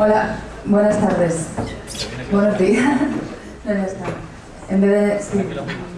Hola, buenas tardes. Buenos días. Ya está. En vez de... Sí.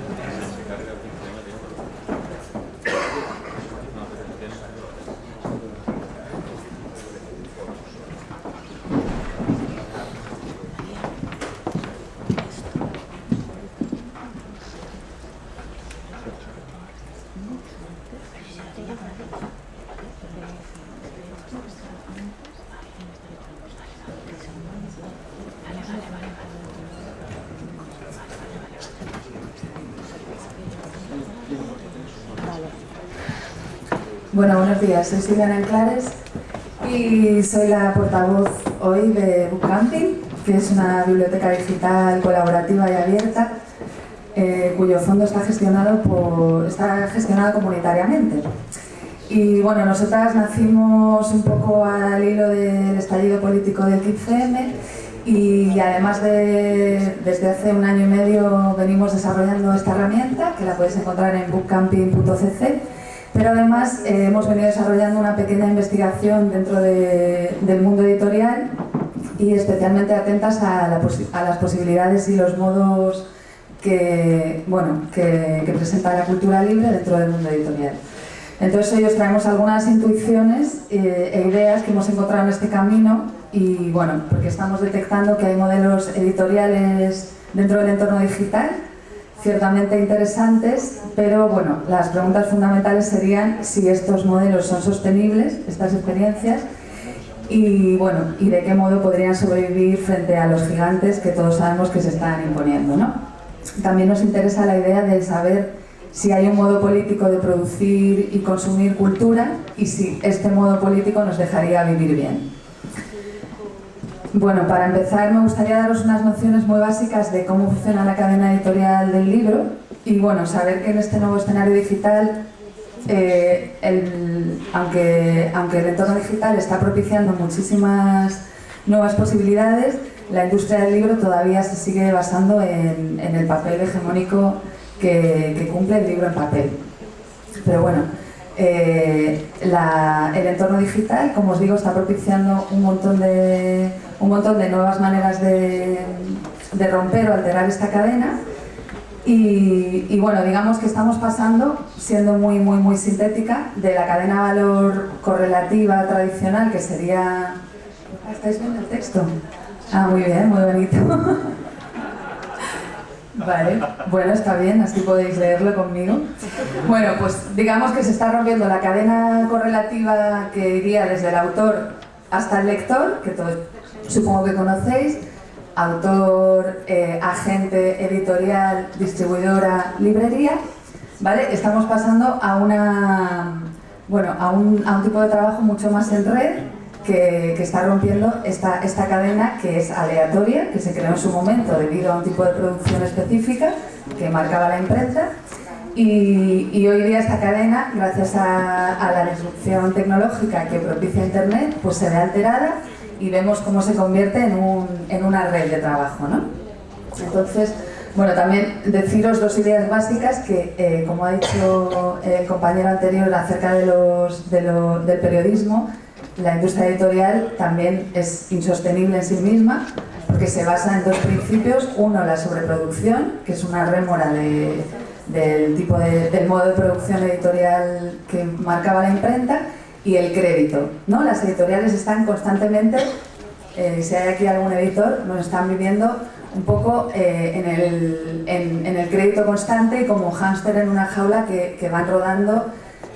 Bueno, buenos días. Soy Silvia Enclares y soy la portavoz hoy de Bookcamping, que es una biblioteca digital colaborativa y abierta eh, cuyo fondo está gestionado, por, está gestionado comunitariamente. Y bueno, nosotras nacimos un poco al hilo del estallido político del 15M y además de, desde hace un año y medio venimos desarrollando esta herramienta que la podéis encontrar en bookcamping.cc pero además eh, hemos venido desarrollando una pequeña investigación dentro del mundo editorial y especialmente atentas a, las posibilidades y los modos que, bueno, que, presenta la cultura libre dentro del mundo editorial. Entonces hoy os traemos algunas intuiciones eh, e ideas que hemos encontrado en este camino y bueno, porque estamos detectando que hay modelos editoriales dentro del entorno digital ciertamente interesantes, pero bueno, las preguntas fundamentales serían si estos modelos son sostenibles, estas experiencias, y bueno, y de qué modo podrían sobrevivir frente a los gigantes que todos sabemos que se están imponiendo. ¿no? También nos interesa la idea de saber si hay un modo político de producir y consumir cultura y si este modo político nos dejaría vivir bien. Bueno, para empezar me gustaría daros unas nociones muy básicas de cómo funciona la cadena editorial del libro y bueno, saber que en este nuevo escenario digital, eh, aunque, aunque el entorno digital está propiciando muchísimas nuevas posibilidades, la industria del libro todavía se sigue basando en, el papel hegemónico que, cumple el libro en papel. Pero bueno, eh, el entorno digital, como os digo, está propiciando un montón de un montón de nuevas maneras de, romper o alterar esta cadena y, bueno, digamos que estamos pasando, siendo muy, muy, muy sintética, de la cadena valor correlativa tradicional, que sería... ¿Estáis viendo el texto? Ah, muy bien, muy bonito. Vale, bueno, está bien, así podéis leerlo conmigo. Bueno, pues digamos que se está rompiendo la cadena correlativa que iría desde el autor hasta el lector, que todo, supongo que conocéis, autor, eh, agente editorial, distribuidora, librería, ¿vale? Estamos pasando a, una, bueno, a, un, a un tipo de trabajo mucho más en red que, que, está rompiendo esta, esta cadena que es aleatoria, que se creó en su momento debido a un tipo de producción específica que marcaba la imprenta y, y, hoy día esta cadena, gracias a, a, la disrupción tecnológica que propicia Internet, pues se ve alterada y vemos cómo se convierte en, un, en una red de trabajo. ¿no? Entonces, bueno, también deciros dos ideas básicas que, eh, como ha dicho el compañero anterior acerca de los, de lo, del periodismo, la industria editorial también es insostenible en sí misma porque se basa en dos principios. Uno, la sobreproducción, que es una rémora de, del, tipo de, del modo de producción editorial que marcaba la imprenta, y el crédito. Las editoriales están constantemente, eh, si hay aquí algún editor, nos están viviendo un poco eh, en, el, crédito constante y como hámster en una jaula que van rodando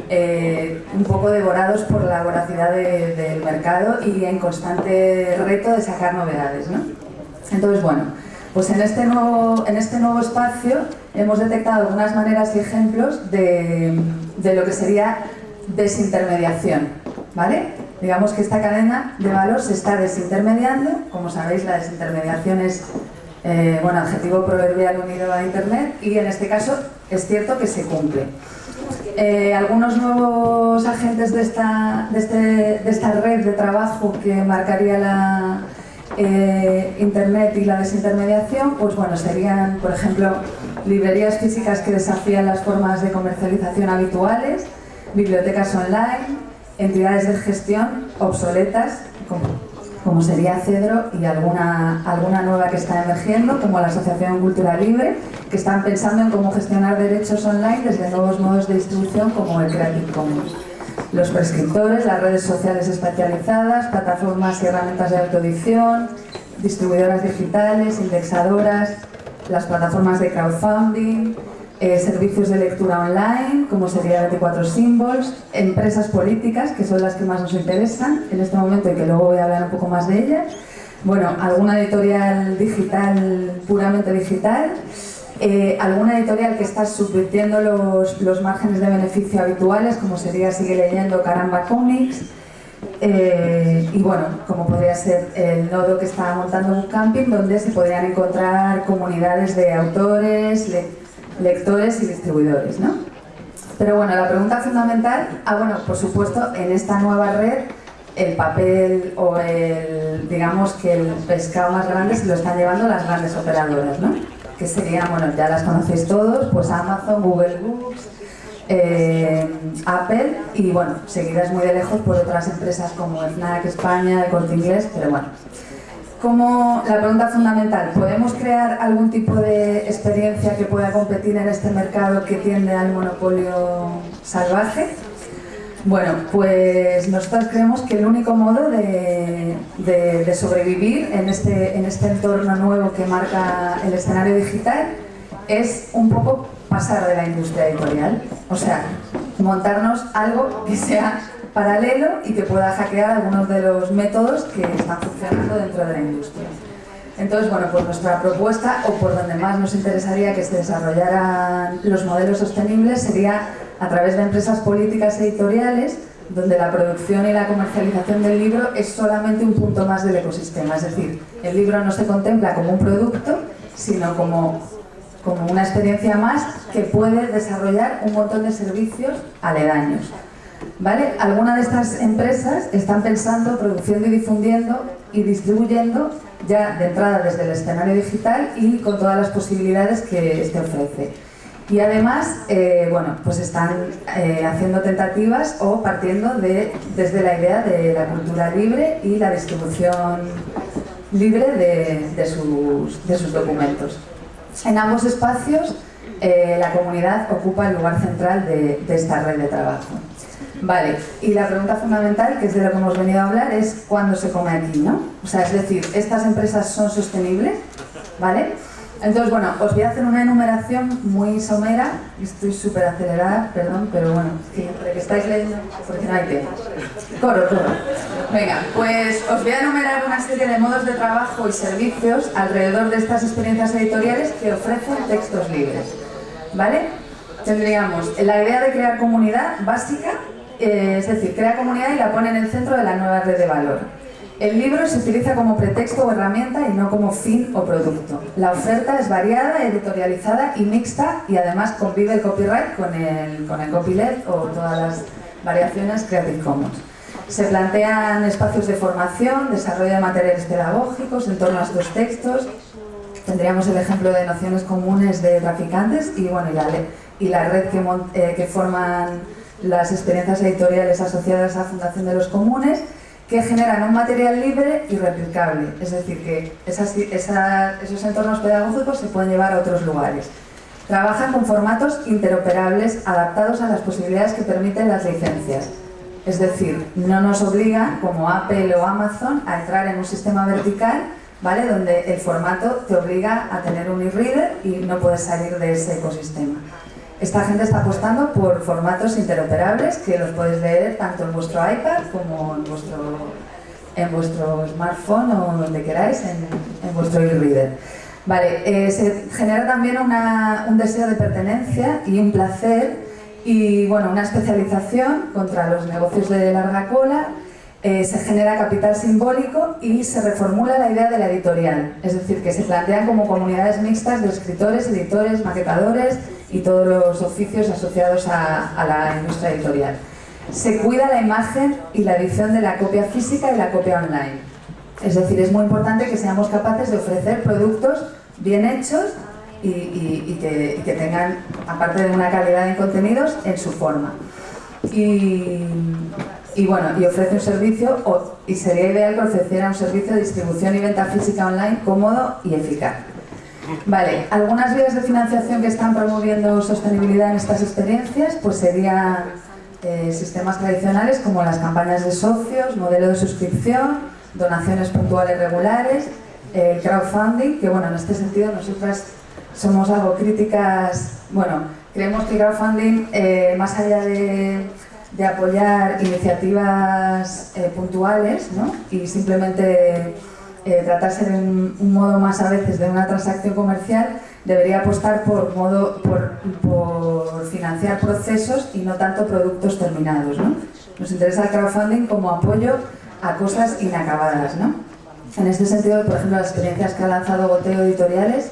eh, un poco devorados por la voracidad del mercado y en constante reto de sacar novedades. ¿no? Entonces, bueno, pues en este, nuevo, en este nuevo espacio hemos detectado algunas maneras y ejemplos de, de lo que sería desintermediación, ¿vale? Digamos que esta cadena de valor se está desintermediando, como sabéis la desintermediación es eh, bueno, adjetivo proverbial unido a Internet y en este caso es cierto que se cumple. Eh, algunos nuevos agentes de esta, este, de esta red de trabajo que marcaría la eh, Internet y la desintermediación, pues bueno, serían, por ejemplo, librerías físicas que desafían las formas de comercialización habituales, bibliotecas online, entidades de gestión obsoletas, como sería Cedro y alguna, alguna nueva que está emergiendo, como la Asociación Cultura Libre, que están pensando en cómo gestionar derechos online desde nuevos modos de distribución como el Creative Commons. Los prescriptores, las redes sociales especializadas, plataformas y herramientas de autoedición, distribuidoras digitales, indexadoras, las plataformas de crowdfunding, eh, servicios de lectura online, como sería 24 Symbols, empresas políticas, que son las que más nos interesan en este momento y que luego voy a hablar un poco más de ellas. Bueno, alguna editorial digital, puramente digital, eh, alguna editorial que está subvirtiendo los, los, márgenes de beneficio habituales, como sería Sigue Leyendo, Caramba Comics, eh, y bueno, como podría ser el nodo que está montando un camping, donde se podrían encontrar comunidades de autores, lectores y distribuidores, ¿no? Pero bueno, la pregunta fundamental, ah bueno, por supuesto, en esta nueva red el papel o el, digamos que el pescado más grande se lo están llevando las grandes operadoras, ¿no? Que serían, bueno, ya las conocéis todos, pues Amazon, Google Books, eh, Apple y bueno, seguidas muy de lejos por otras empresas como FNAC España, el Inglés, pero bueno, como la pregunta fundamental, ¿podemos crear algún tipo de experiencia que pueda competir en este mercado que tiende al monopolio salvaje? Bueno, pues nosotros creemos que el único modo de, sobrevivir en este, en este entorno nuevo que marca el escenario digital es un poco pasar de la industria editorial, o sea, montarnos algo que sea paralelo y que pueda hackear algunos de los métodos que están funcionando dentro de la industria. Entonces, bueno, pues nuestra propuesta, o por donde más nos interesaría que se desarrollaran los modelos sostenibles, sería a través de empresas políticas editoriales, donde la producción y la comercialización del libro es solamente un punto más del ecosistema. Es decir, el libro no se contempla como un producto, sino como, como una experiencia más que puede desarrollar un montón de servicios aledaños. ¿Vale? Algunas de estas empresas están pensando, produciendo y difundiendo y distribuyendo ya de entrada desde el escenario digital y con todas las posibilidades que este ofrece. Y además, eh, bueno, pues están eh, haciendo tentativas o partiendo de, desde la idea de la cultura libre y la distribución libre de, sus, de sus, documentos. En ambos espacios, eh, la comunidad ocupa el lugar central de esta red de trabajo. Vale, y la pregunta fundamental, que es de lo que hemos venido a hablar, es ¿cuándo se come aquí, no? O sea, es decir, ¿estas empresas son sostenibles? ¿Vale? Entonces, bueno, os voy a hacer una enumeración muy somera, estoy súper acelerada, perdón, pero bueno, siempre que estáis leyendo, porque no hay tiempo. Coro, coro. Venga, pues os voy a enumerar una serie de modos de trabajo y servicios alrededor de estas experiencias editoriales que ofrecen textos libres. ¿Vale? Tendríamos la idea de crear comunidad básica, eh, es decir, crea comunidad y la pone en el centro de la nueva red de valor. El libro se utiliza como pretexto o herramienta y no como fin o producto. La oferta es variada, editorializada y mixta y además convive el copyright con el, con el copyleft o todas las variaciones Creative Commons. Se plantean espacios de formación, desarrollo de materiales pedagógicos en torno a estos textos. Tendríamos el ejemplo de nociones comunes de traficantes y, bueno, y, la, y la red que, eh, que forman las experiencias editoriales asociadas a Fundación de los Comunes, que generan un material libre y replicable, es decir, que esos entornos pedagógicos se pueden llevar a otros lugares. Trabajan con formatos interoperables adaptados a las posibilidades que permiten las licencias, es decir, no nos obliga, como Apple o Amazon, a entrar en un sistema vertical ¿vale? donde el formato te obliga a tener un e-reader y no puedes salir de ese ecosistema. Esta gente está apostando por formatos interoperables que los podéis leer tanto en vuestro iPad como en vuestro, en vuestro smartphone o donde queráis, en, vuestro e-reader. Vale, eh, se genera también un deseo de pertenencia y un placer y bueno, una especialización contra los negocios de larga cola eh, se genera capital simbólico y se reformula la idea de la editorial, es decir, que se plantean como comunidades mixtas de escritores, editores, maquetadores y todos los oficios asociados a, la industria editorial. Se cuida la imagen y la edición de la copia física y la copia online. Es decir, es muy importante que seamos capaces de ofrecer productos bien hechos y, que, tengan, aparte de una calidad en contenidos, en su forma. Y bueno, y ofrece un servicio, y sería ideal que ofreciera un servicio de distribución y venta física online cómodo y eficaz. Vale, algunas vías de financiación que están promoviendo sostenibilidad en estas experiencias, pues serían eh, sistemas tradicionales como las campañas de socios, modelo de suscripción, donaciones puntuales regulares, el crowdfunding, que bueno, en este sentido nosotras somos algo críticas, bueno, creemos que crowdfunding, eh, más allá de, apoyar iniciativas eh, puntuales ¿no? y simplemente eh, tratarse de un, modo más a veces de una transacción comercial, debería apostar por, modo, por, financiar procesos y no tanto productos terminados. ¿no? Nos interesa el crowdfunding como apoyo a cosas inacabadas. ¿no? En este sentido, por ejemplo, las experiencias que ha lanzado Goteo Editoriales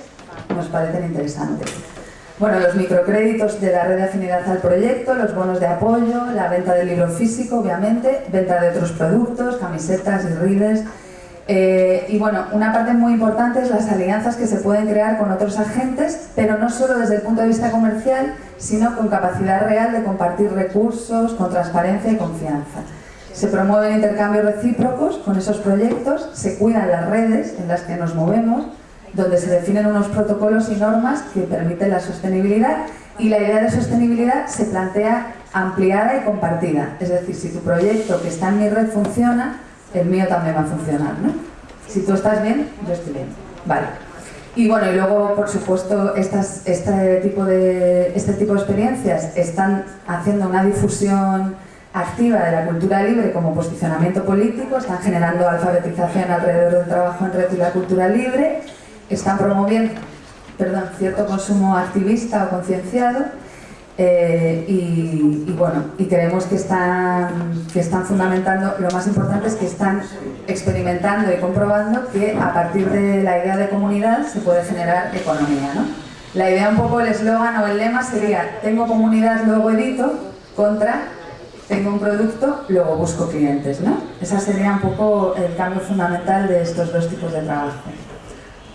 nos parecen interesantes. Bueno, los microcréditos de la red de afinidad al proyecto, los bonos de apoyo, la venta del libro físico, obviamente, venta de otros productos, camisetas y rides. Eh, y bueno, una parte muy importante es las alianzas que se pueden crear con otros agentes, pero no solo desde el punto de vista comercial, sino con capacidad real de compartir recursos, con transparencia y confianza. Se promueven intercambios recíprocos con esos proyectos, se cuidan las redes en las que nos movemos, donde se definen unos protocolos y normas que permiten la sostenibilidad y la idea de sostenibilidad se plantea ampliada y compartida. Es decir, si tu proyecto que está en mi red funciona, el mío también va a funcionar. ¿no? Si tú estás bien, yo estoy bien. Vale. Y bueno, y luego, por supuesto, estas, este, tipo de, este tipo de experiencias están haciendo una difusión activa de la cultura libre como posicionamiento político, están generando alfabetización alrededor del trabajo en red y la cultura libre, están promoviendo perdón, cierto consumo activista o concienciado eh, y, bueno, y creemos que están, que están fundamentando, lo más importante es que están experimentando y comprobando que a partir de la idea de comunidad se puede generar economía. ¿no? La idea un poco, el eslogan o el lema sería tengo comunidad, luego edito, contra tengo un producto, luego busco clientes. ¿no? Ese sería un poco el cambio fundamental de estos dos tipos de trabajo.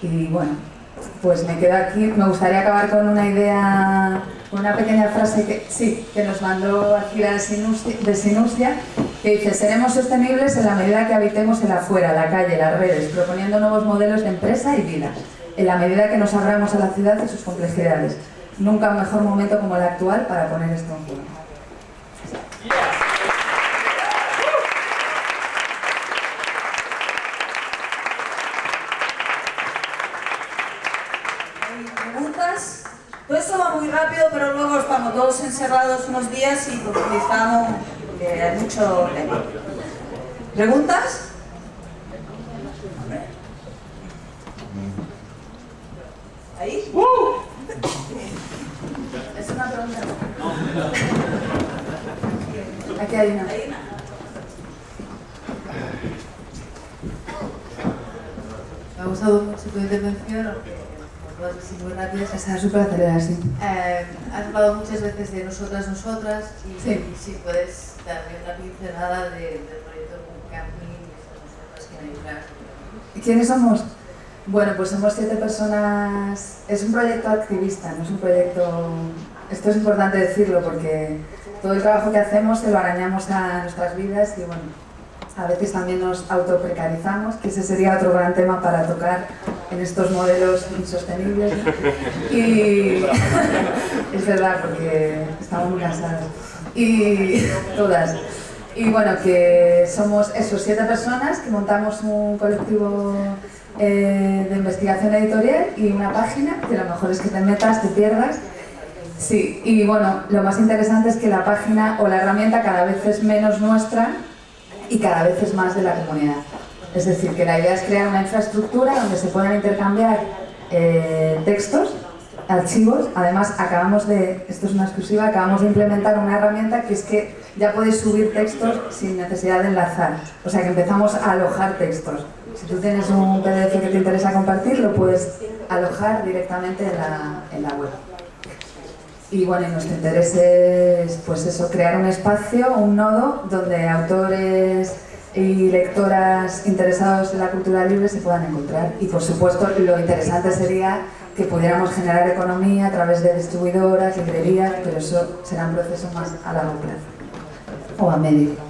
Y bueno, pues me quedo aquí. Me gustaría acabar con una idea, con una pequeña frase que, sí, que nos mandó aquí de Sinustia, que dice, seremos sostenibles en la medida que habitemos el afuera, la calle, las redes, proponiendo nuevos modelos de empresa y vida, en la medida que nos abramos a la ciudad y sus complejidades. Nunca un mejor momento como el actual para poner esto en juego. Todo esto va muy rápido, pero luego estamos todos encerrados unos días y profundizamos porque hay mucho tema. ¿Preguntas? ¿Ahí? ¡Uh! Es una pregunta. Aquí hay una. Me ha gustado mucho tu intervención muy rápidas. Está súper acelerada, sí. Eh, has hablado muchas veces de nosotras, nosotras, y si puedes darme una pincelada de, del proyecto Camping y estas nosotras que hay detrás. ¿Quiénes somos? Bueno, pues somos siete personas... Es un proyecto activista, no es un proyecto... Esto es importante decirlo porque todo el trabajo que hacemos se lo arañamos a nuestras vidas y bueno, a veces también nos autoprecarizamos, que ese sería otro gran tema para tocar en estos modelos insostenibles. Y es verdad, porque estamos muy cansados. Y todas. Y bueno, que somos esos siete personas que montamos un colectivo eh, de investigación editorial y una página, que lo mejor es que te metas, te pierdas. Sí, y bueno, lo más interesante es que la página o la herramienta cada vez es menos nuestra y cada vez es más de la comunidad. Es decir, que la idea es crear una infraestructura donde se puedan intercambiar eh, textos, archivos. Además, acabamos de, esto es una exclusiva, acabamos de implementar una herramienta que es que ya puedes subir textos sin necesidad de enlazar. O sea que empezamos a alojar textos. Si tú tienes un PDF que te interesa compartir, lo puedes alojar directamente en la, en la web. Y bueno, nuestro interés es pues eso, crear un espacio, un nodo, donde autores y lectoras interesados en la cultura libre se puedan encontrar. Y por supuesto lo interesante sería que pudiéramos generar economía a través de distribuidoras, librerías, pero eso será un proceso más a largo plazo o a medio.